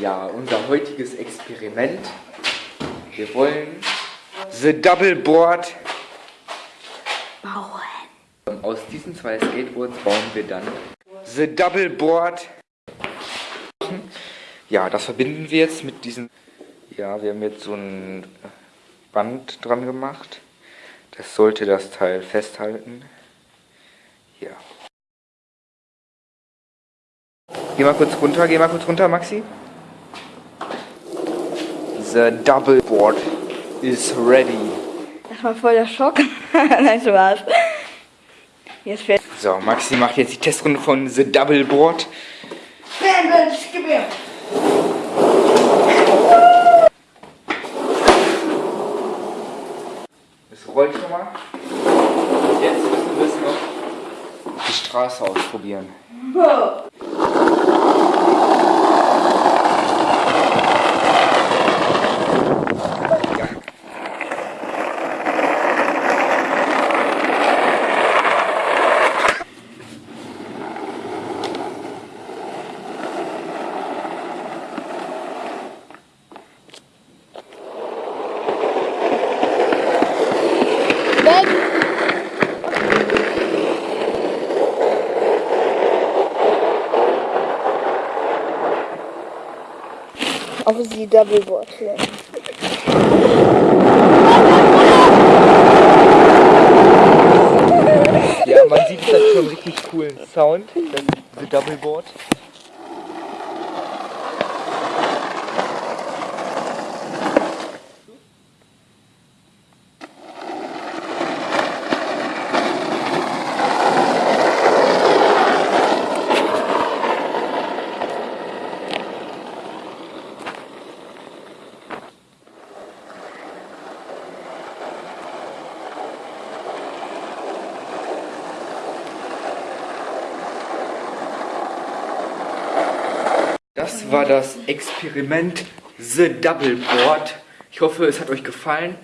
Ja, unser heutiges Experiment. Wir wollen The Double Board bauen. Aus diesen zwei Skateboards bauen wir dann The Double Board. Ja, das verbinden wir jetzt mit diesen. Ja, wir haben jetzt so ein Band dran gemacht. Das sollte das Teil festhalten. Ja. Geh mal kurz runter, geh mal kurz runter, Maxi. The double board is ready. Das war voll der Schock. Nein, Spaß. Jetzt fährt. So, Maxi macht jetzt die Testrunde von The Double Board. Gib mir. Es rollt schon mal. Jetzt müssen wir es noch die Straße ausprobieren. Ja. Auf die Doubleboard. Ja. Ja, man sieht es hat schon richtig coolen Sound. Das The Double Board. Das war das Experiment The Double Board. Ich hoffe, es hat euch gefallen.